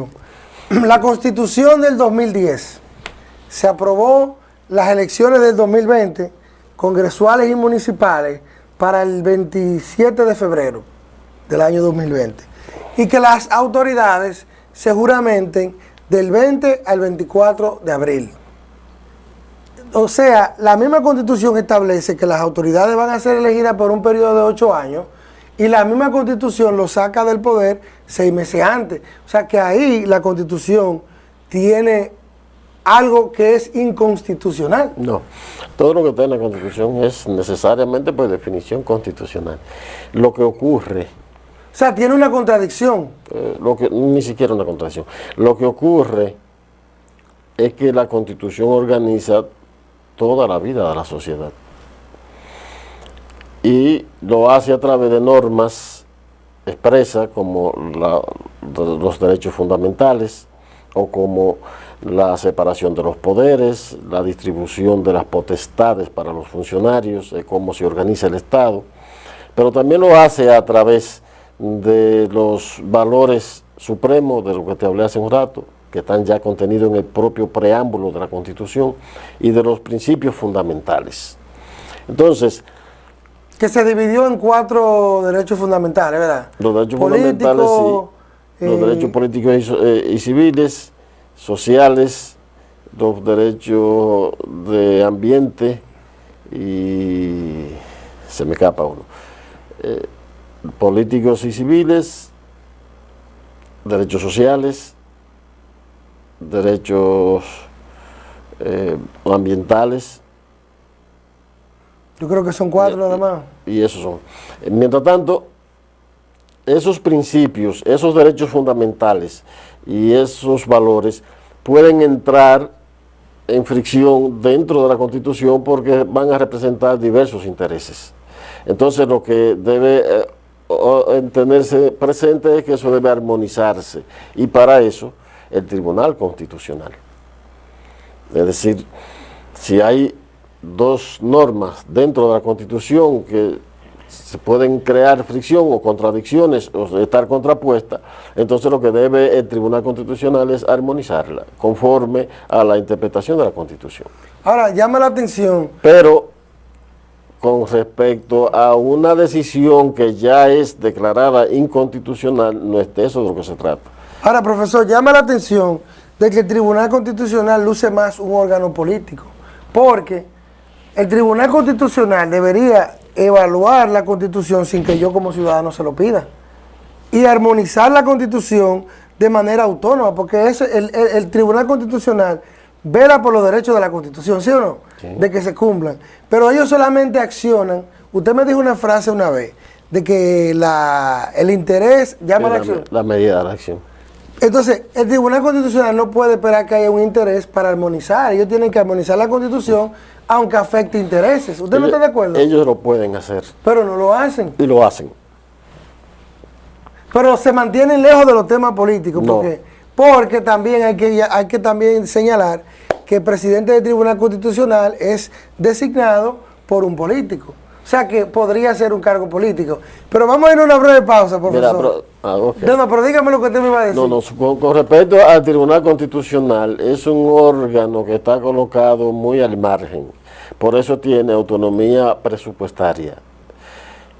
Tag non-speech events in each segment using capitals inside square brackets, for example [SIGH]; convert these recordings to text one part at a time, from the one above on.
[CLEARS THROAT] La constitución del 2010 se aprobó las elecciones del 2020, congresuales y municipales, para el 27 de febrero del año 2020. Y que las autoridades se juramenten del 20 al 24 de abril. O sea, la misma constitución establece que las autoridades van a ser elegidas por un periodo de ocho años y la misma constitución lo saca del poder seis meses antes. O sea que ahí la constitución tiene algo que es inconstitucional. No, todo lo que está en la constitución es necesariamente por definición constitucional. Lo que ocurre... O sea, tiene una contradicción. Eh, lo que, ni siquiera una contradicción. Lo que ocurre es que la constitución organiza toda la vida de la sociedad y lo hace a través de normas expresas como los derechos fundamentales o como la separación de los poderes, la distribución de las potestades para los funcionarios, cómo se organiza el Estado, pero también lo hace a través de los valores supremos, de lo que te hablé hace un rato, que están ya contenidos en el propio preámbulo de la Constitución, y de los principios fundamentales. Entonces, que se dividió en cuatro derechos fundamentales, ¿verdad? Los derechos fundamentales, sí. Los eh, derechos políticos eh, y, civiles, sociales, los derechos de ambiente y se me escapa uno. Eh, políticos y civiles, derechos sociales, derechos ambientales, yo creo que son cuatro nada más. Y esos son. Mientras tanto, esos principios, esos derechos fundamentales y esos valores pueden entrar en fricción dentro de la Constitución porque van a representar diversos intereses. Entonces lo que debe eh, tenerse presente es que eso debe armonizarse y para eso el Tribunal Constitucional. Es decir, si hay dos normas dentro de la Constitución que se pueden crear fricción o contradicciones o estar contrapuestas, entonces lo que debe el Tribunal Constitucional es armonizarla conforme a la interpretación de la Constitución. Ahora, llama la atención... Pero con respecto a una decisión que ya es declarada inconstitucional, no es de eso de lo que se trata. Ahora, profesor, llama la atención de que el Tribunal Constitucional luce más un órgano político, porque el Tribunal Constitucional debería evaluar la Constitución sin que yo como ciudadano se lo pida y armonizar la Constitución de manera autónoma, porque eso, el, Tribunal Constitucional vela por los derechos de la Constitución, ¿sí o no? De que se cumplan. Pero ellos solamente accionan, usted me dijo una frase una vez, de que la, el interés llama a la, acción. La medida de la acción. Entonces, el Tribunal Constitucional no puede esperar que haya un interés para armonizar. Ellos tienen que armonizar la Constitución aunque afecte intereses. ¿Usted no está de acuerdo? Ellos lo pueden hacer. Pero no lo hacen. Y lo hacen. Pero se mantienen lejos de los temas políticos. Porque, porque también hay que, hay que también señalar que el presidente del Tribunal Constitucional es designado por un político. O sea que podría ser un cargo político. Pero vamos a ir a una breve pausa, profesor. Ah, no, no, pero dígame lo que usted me va a decir. No, no, con, respecto al Tribunal Constitucional, es un órgano que está colocado muy al margen. Por eso tiene autonomía presupuestaria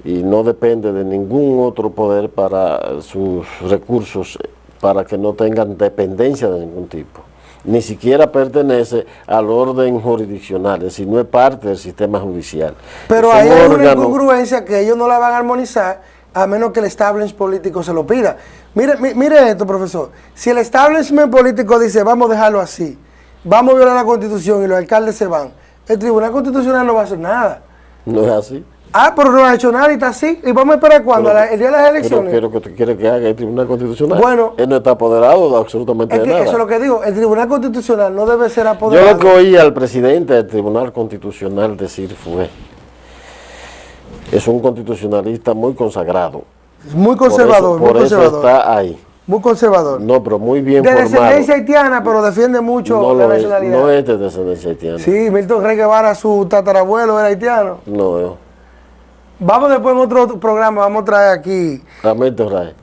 y no depende de ningún otro poder para sus recursos, para que no tengan dependencia de ningún tipo ni siquiera pertenece al orden jurisdiccional, es decir, no es parte del sistema judicial. Pero hay una incongruencia que ellos no la van a armonizar a menos que el establishment político se lo pida. Mire, mire esto, profesor. Si el establishment político dice, vamos a dejarlo así, vamos a violar la Constitución y los alcaldes se van, el Tribunal Constitucional no va a hacer nada. No es así. Ah, pero no ha hecho nada y está así. ¿Y vamos a esperar cuándo? ¿El día de las elecciones? Pero, que quiere que haga el Tribunal Constitucional. Bueno. Él no está apoderado de absolutamente nada. Eso es lo que digo. El Tribunal Constitucional no debe ser apoderado. Yo lo que oí al presidente del Tribunal Constitucional decir fue, es un constitucionalista muy consagrado. Muy conservador. Por eso, está ahí. Muy conservador. No, pero muy bien de formado. De descendencia haitiana, pero defiende mucho la nacionalidad. no es de descendencia haitiana. Sí, Milton Rey Guevara, su tatarabuelo era haitiano. No, no. Vamos después en otro programa, vamos a traer aquí. Ramírez Ray.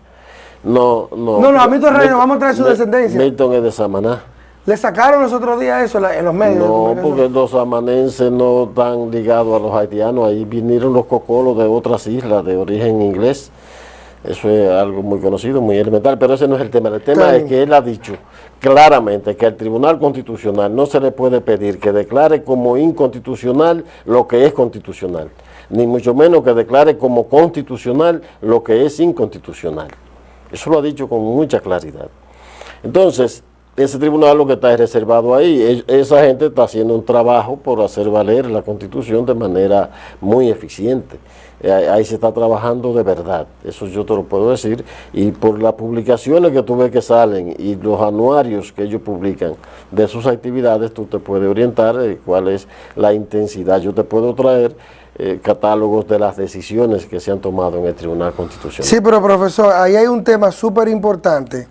No, no. No, no, a Milton Reyes, vamos a traer su descendencia. Milton es de Samaná. Le sacaron los otros días eso en los medios. No, porque los samanenses no están ligados a los haitianos. Ahí vinieron los cocolos de otras islas de origen inglés. Eso es algo muy conocido, muy elemental, pero ese no es el tema. El tema es que él ha dicho claramente que al Tribunal Constitucional no se le puede pedir que declare como inconstitucional lo que es constitucional, ni mucho menos que declare como constitucional lo que es inconstitucional. Eso lo ha dicho con mucha claridad. Entonces, ese tribunal lo que está es reservado ahí. Esa gente está haciendo un trabajo por hacer valer la Constitución de manera muy eficiente. Ahí se está trabajando de verdad, eso yo te lo puedo decir, y por las publicaciones que tú ves que salen y los anuarios que ellos publican de sus actividades, tú te puedes orientar cuál es la intensidad. Yo te puedo traer eh, catálogos de las decisiones que se han tomado en el Tribunal Constitucional. Sí, pero profesor, ahí hay un tema súper importante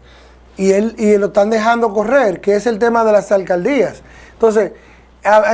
y, él, y lo están dejando correr, que es el tema de las alcaldías. Entonces,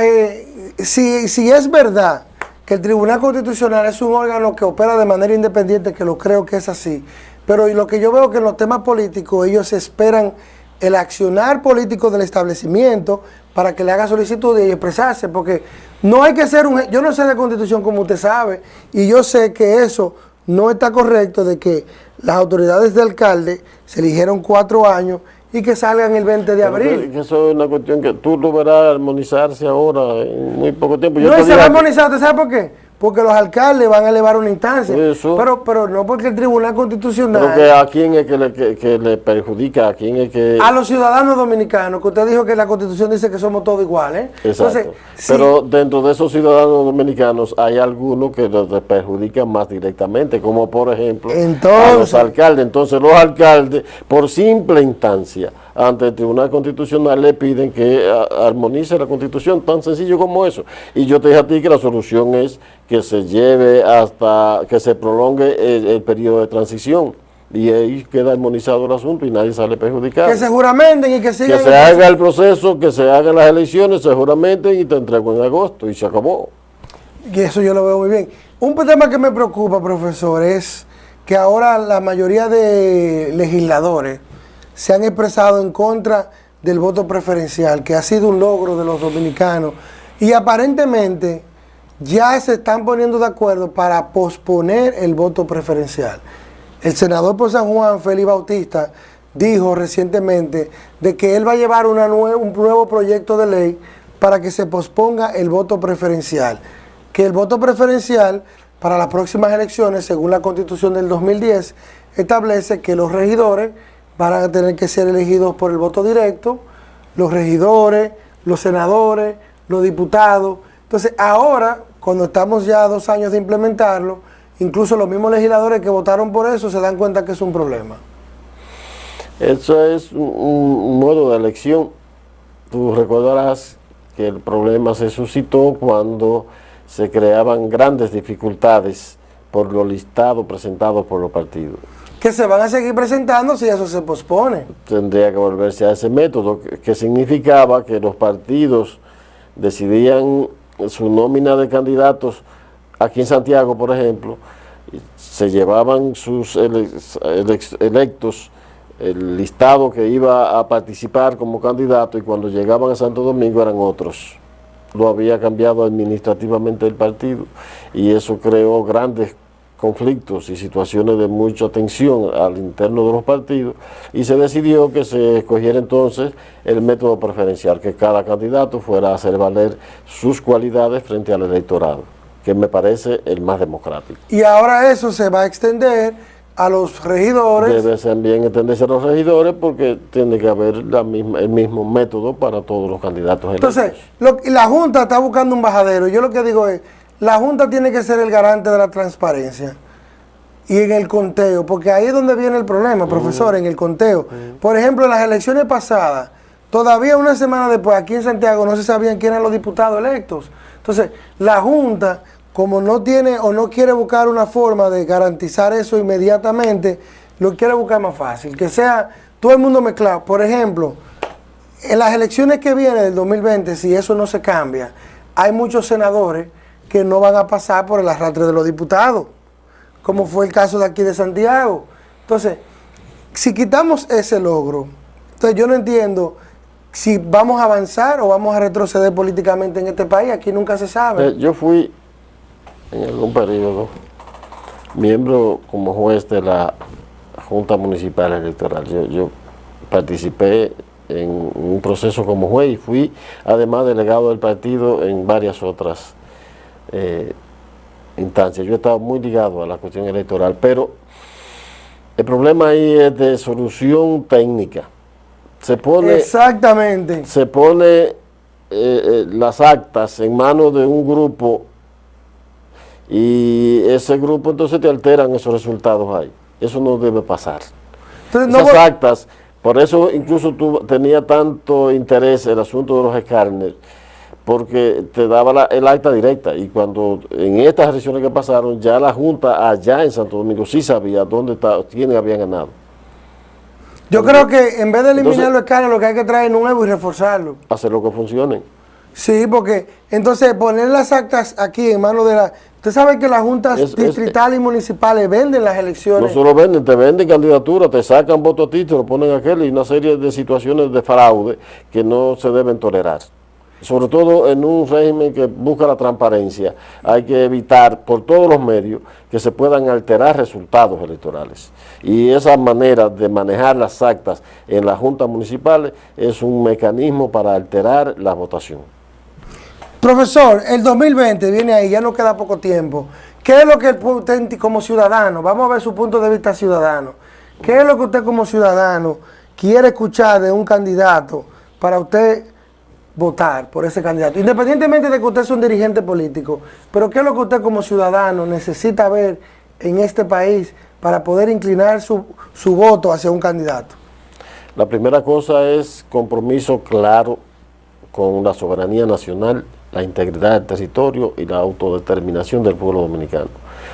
eh, si, si es verdad que el Tribunal Constitucional es un órgano que opera de manera independiente, que lo creo que es así, pero lo que yo veo que en los temas políticos ellos esperan el accionar político del establecimiento para que le haga solicitud y expresarse, porque no hay que ser un... Yo no sé de constitución como usted sabe, y yo sé que eso no está correcto de que las autoridades de alcalde se eligieron cuatro años y que salgan el 20 de abril. eso es una cuestión que tú lo verás armonizarse ahora en muy poco tiempo. no, se va a armonizar, ¿sabe por qué? Porque los alcaldes van a elevar una instancia. Pero, pero no porque el Tribunal Constitucional... Porque a quién es que le, que, le, perjudica, a quién es que... A los ciudadanos dominicanos, que usted dijo que la Constitución dice que somos todos iguales. Exacto. pero dentro de esos ciudadanos dominicanos hay algunos que les perjudican más directamente, como por ejemplo a los alcaldes. Entonces los alcaldes, por simple instancia, ante el Tribunal Constitucional le piden que armonice la Constitución, tan sencillo como eso. Y yo te dije a ti que la solución es que se lleve hasta que se prolongue el, periodo de transición y ahí queda armonizado el asunto y nadie sale perjudicado. Que se juramenten y que sigan... Que se haga el proceso, que se hagan las elecciones, se juramenten y te entrego en agosto y se acabó. Y eso yo lo veo muy bien. Un tema que me preocupa, profesor, es que ahora la mayoría de legisladores se han expresado en contra del voto preferencial, que ha sido un logro de los dominicanos, y aparentemente ya se están poniendo de acuerdo para posponer el voto preferencial. El senador por San Juan, Félix Bautista, dijo recientemente de que él va a llevar un nuevo proyecto de ley para que se posponga el voto preferencial. Que el voto preferencial para las próximas elecciones, según la Constitución del 2010, establece que los regidores van a tener que ser elegidos por el voto directo, los regidores, los senadores, los diputados. Entonces ahora, cuando estamos ya dos años de implementarlo, incluso los mismos legisladores que votaron por eso se dan cuenta que es un problema. Eso es un, modo de elección. Tú recordarás que el problema se suscitó cuando se creaban grandes dificultades por los listados presentados por los partidos que se van a seguir presentando si eso se pospone. Tendría que volverse a ese método, que, significaba que los partidos decidían su nómina de candidatos, aquí en Santiago, por ejemplo, se llevaban sus electos, el listado que iba a participar como candidato y cuando llegaban a Santo Domingo eran otros. Lo había cambiado administrativamente el partido y eso creó grandes conflictos y situaciones de mucha tensión al interno de los partidos y se decidió que se escogiera entonces el método preferencial, que cada candidato fuera a hacer valer sus cualidades frente al electorado, que me parece el más democrático. Y ahora eso se va a extender a los regidores. Debe también extenderse a los regidores porque tiene que haber la misma, el mismo método para todos los candidatos. Entonces, la Junta está buscando un bajadero. Yo lo que digo es, la Junta tiene que ser el garante de la transparencia y en el conteo, porque ahí es donde viene el problema, profesor, en el conteo. Por ejemplo, en las elecciones pasadas, todavía una semana después, aquí en Santiago no se sabían quién eran los diputados electos. Entonces, la Junta, como no tiene o no quiere buscar una forma de garantizar eso inmediatamente, lo quiere buscar más fácil, que sea todo el mundo mezclado. Por ejemplo, en las elecciones que vienen del 2020, si eso no se cambia, hay muchos senadores que no van a pasar por el arrastre de los diputados, como fue el caso de aquí de Santiago. Entonces, si quitamos ese logro, entonces yo no entiendo si vamos a avanzar o vamos a retroceder políticamente en este país, aquí nunca se sabe. Eh, yo fui en algún periodo miembro como juez de la Junta Municipal Electoral. Yo, yo participé en un proceso como juez y fui además delegado del partido en varias otras eh, instancias. Yo he estado muy ligado a la cuestión electoral, pero el problema ahí es de solución técnica. Se pone, Exactamente. Se pone eh, eh, las actas en manos de un grupo y ese grupo entonces te alteran esos resultados ahí. Eso no debe pasar. Esas actas, por eso incluso tú tenía tanto interés el asunto de los escáneres, porque te daba el acta directa y cuando en estas elecciones que pasaron, ya la Junta allá en Santo Domingo sí sabía dónde está, quiénes habían ganado. Yo creo que en vez de eliminar los escáneres, lo que hay que traer nuevo y reforzarlo. Hacer lo que funcione. Sí, porque entonces poner las actas aquí en manos de la... Usted sabe que las juntas distritales y municipales venden las elecciones. No solo venden, te venden candidaturas, te sacan voto a título, ponen aquel y una serie de situaciones de fraude que no se deben tolerar. Sobre todo en un régimen que busca la transparencia, hay que evitar por todos los medios que se puedan alterar resultados electorales. Y esa manera de manejar las actas en las juntas municipales es un mecanismo para alterar la votación. Profesor, el 2020 viene ahí, ya no queda poco tiempo. ¿Qué es lo que usted como ciudadano, vamos a ver su punto de vista ciudadano, qué es lo que usted como ciudadano quiere escuchar de un candidato para usted votar por ese candidato? Independientemente de que usted sea un dirigente político, pero qué es lo que usted como ciudadano necesita ver en este país para poder inclinar su, su voto hacia un candidato. La primera cosa es compromiso claro con la soberanía nacional la integridad del territorio y la autodeterminación del pueblo dominicano.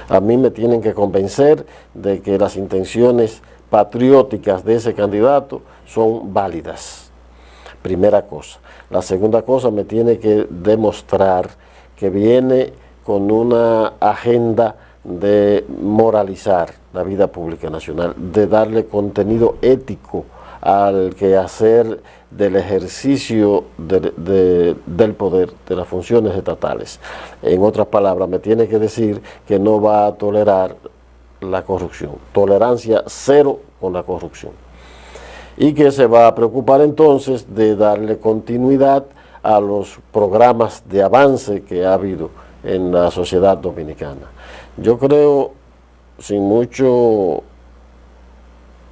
A mí me tienen que convencer de que las intenciones patrióticas de ese candidato son válidas. Primera cosa. La segunda cosa me tiene que demostrar que viene con una agenda de moralizar la vida pública nacional, de darle contenido ético al quehacer del ejercicio del poder, de las funciones estatales. En otras palabras, me tiene que decir que no va a tolerar la corrupción, tolerancia cero con la corrupción. Y que se va a preocupar entonces de darle continuidad a los programas de avance que ha habido en la sociedad dominicana. Yo creo, sin mucho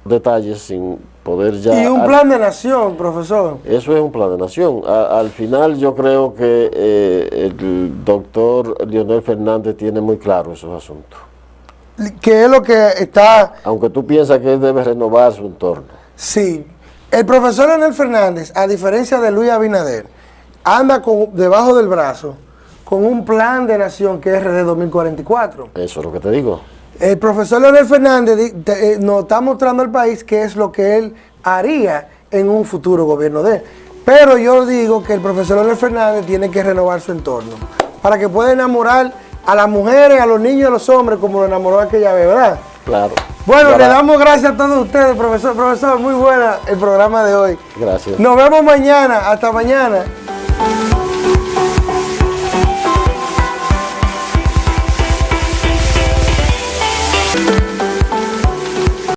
detalles, sin poder ya... Y un plan de nación, profesor. Eso es un plan de nación. al final yo creo que eh, el doctor Leonel Fernández tiene muy claro esos asuntos. ¿Qué es lo que está...? Aunque tú piensas que él debe renovar su entorno. Sí. El profesor Leonel Fernández, a diferencia de Luis Abinader, anda con, debajo del brazo con un plan de nación que es RD 2044. Eso es lo que te digo. El profesor Leonel Fernández eh, nos está mostrando al país qué es lo que él haría en un futuro gobierno de él. Pero yo digo que el profesor Leonel Fernández tiene que renovar su entorno para que pueda enamorar a las mujeres, a los niños y a los hombres como lo enamoró aquella vez, ¿verdad? Claro. Bueno, le damos gracias a todos ustedes, profesor. Profesor, muy buena el programa de hoy. Gracias. Nos vemos mañana. Hasta mañana.